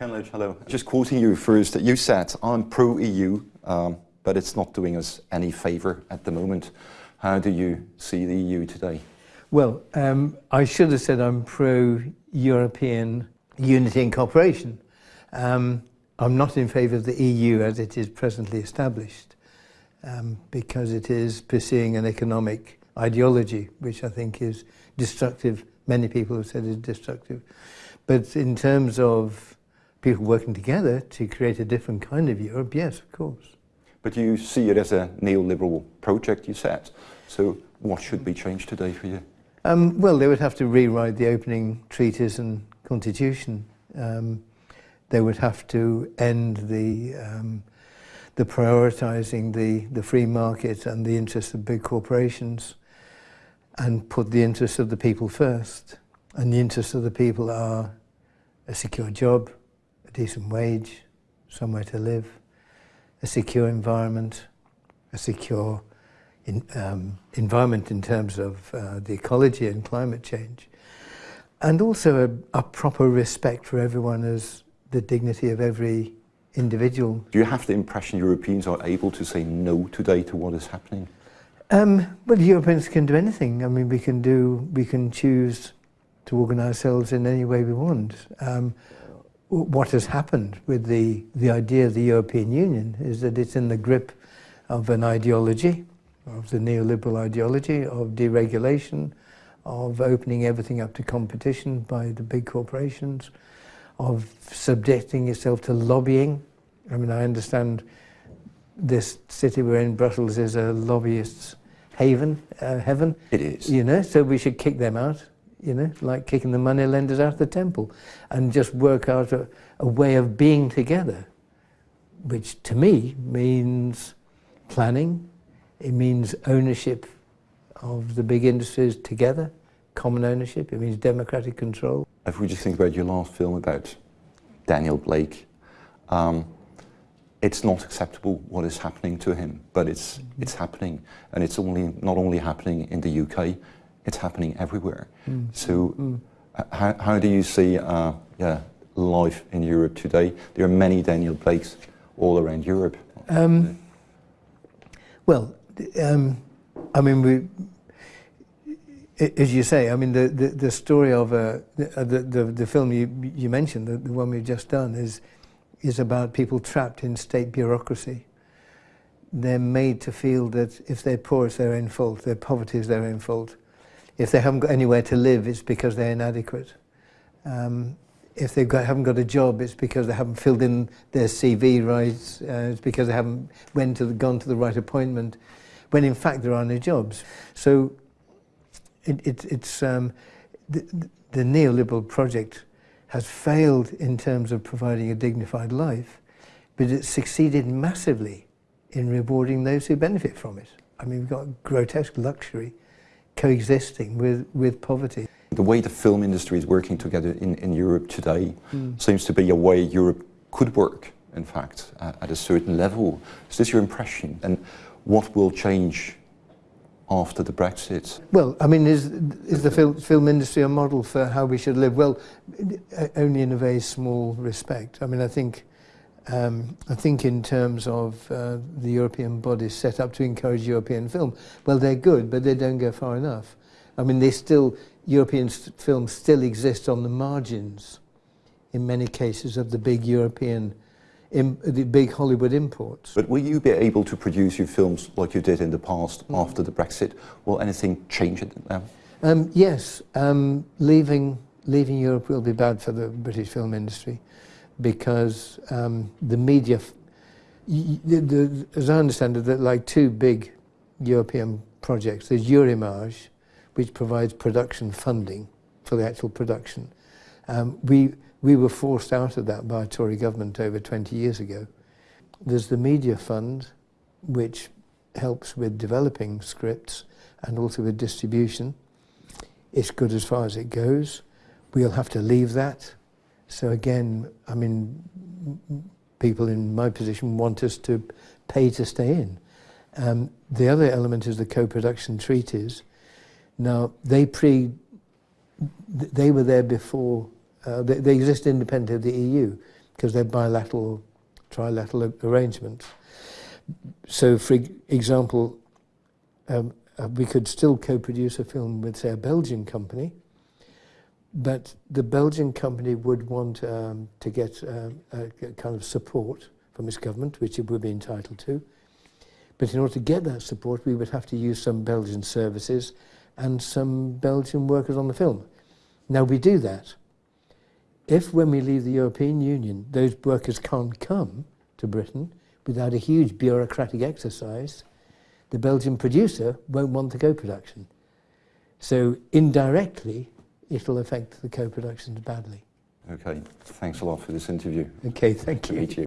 Ken hello. Just quoting you first, you said, I'm pro-EU, um, but it's not doing us any favour at the moment. How do you see the EU today? Well, um, I should have said I'm pro-European unity and cooperation. Um, I'm not in favour of the EU as it is presently established um, because it is pursuing an economic ideology which I think is destructive. Many people have said is destructive. But in terms of people working together to create a different kind of Europe, yes, of course. But you see it as a neoliberal project, you said. So what should be changed today for you? Um, well, they would have to rewrite the opening treaties and constitution. Um, they would have to end the um, the prioritising the, the free market and the interests of big corporations and put the interests of the people first. And the interests of the people are a secure job, decent wage, somewhere to live, a secure environment, a secure in, um, environment in terms of uh, the ecology and climate change, and also a, a, proper respect for everyone as the dignity of every individual. Do you have the impression Europeans are able to say no today to what is happening? Um, well, Europeans can do anything. I mean, we can do, we can choose to organise ourselves in any way we want. Um, what has happened with the, the idea of the European Union is that it's in the grip of an ideology, of the neoliberal ideology, of deregulation, of opening everything up to competition by the big corporations, of subjecting itself to lobbying. I mean, I understand this city we're in, Brussels, is a lobbyist's haven, uh, heaven. It is. You know, so we should kick them out you know, like kicking the money lenders out of the temple, and just work out a, a way of being together, which to me means planning, it means ownership of the big industries together, common ownership, it means democratic control. If we just think about your last film about Daniel Blake, um, it's not acceptable what is happening to him, but it's, mm -hmm. it's happening, and it's only, not only happening in the UK, it's happening everywhere. Mm. So mm. How, how do you see uh, yeah, life in Europe today? There are many Daniel Blakes all around Europe. Um, well, um, I mean, we, as you say, I mean, the, the, the story of uh, the, the, the film you, you mentioned, the, the one we've just done, is, is about people trapped in state bureaucracy. They're made to feel that if they're poor, it's their own fault, their poverty is their own fault. If they haven't got anywhere to live, it's because they're inadequate. Um, if they haven't got a job, it's because they haven't filled in their CV right. Uh, it's because they haven't went to the, gone to the right appointment, when in fact there are no jobs. So it, it, it's um, the, the neoliberal project has failed in terms of providing a dignified life, but it's succeeded massively in rewarding those who benefit from it. I mean, we've got grotesque luxury coexisting with, with poverty. The way the film industry is working together in, in Europe today mm. seems to be a way Europe could work, in fact, uh, at a certain level. Is this your impression? And what will change after the Brexit? Well, I mean, is, is the film, film industry a model for how we should live? Well, only in a very small respect. I mean, I think um, I think in terms of uh, the European bodies set up to encourage European film, well, they're good, but they don't go far enough. I mean, they still, European films still exist on the margins, in many cases, of the big European, the big Hollywood imports. But will you be able to produce your films like you did in the past mm. after the Brexit? Will anything change it now? Um, yes, um, leaving, leaving Europe will be bad for the British film industry because um, the media, the, the, as I understand it, that like two big European projects. There's Eurimage, which provides production funding for the actual production. Um, we, we were forced out of that by a Tory government over 20 years ago. There's the Media Fund, which helps with developing scripts and also with distribution. It's good as far as it goes. We'll have to leave that so again, I mean, people in my position want us to pay to stay in. Um, the other element is the co-production treaties. Now, they pre, they were there before, uh, they, they exist independent of the EU, because they're bilateral, trilateral arrangements. So, for example, um, uh, we could still co-produce a film with, say, a Belgian company, but the Belgian company would want um, to get um, a, kind of support from its government, which it would be entitled to. But in order to get that support, we would have to use some Belgian services and some Belgian workers on the film. Now we do that. If when we leave the European Union, those workers can't come to Britain without a huge bureaucratic exercise, the Belgian producer won't want the co-production. So indirectly, it'll affect the co-productions badly. Okay, thanks a lot for this interview. Okay, thank to you. meet you.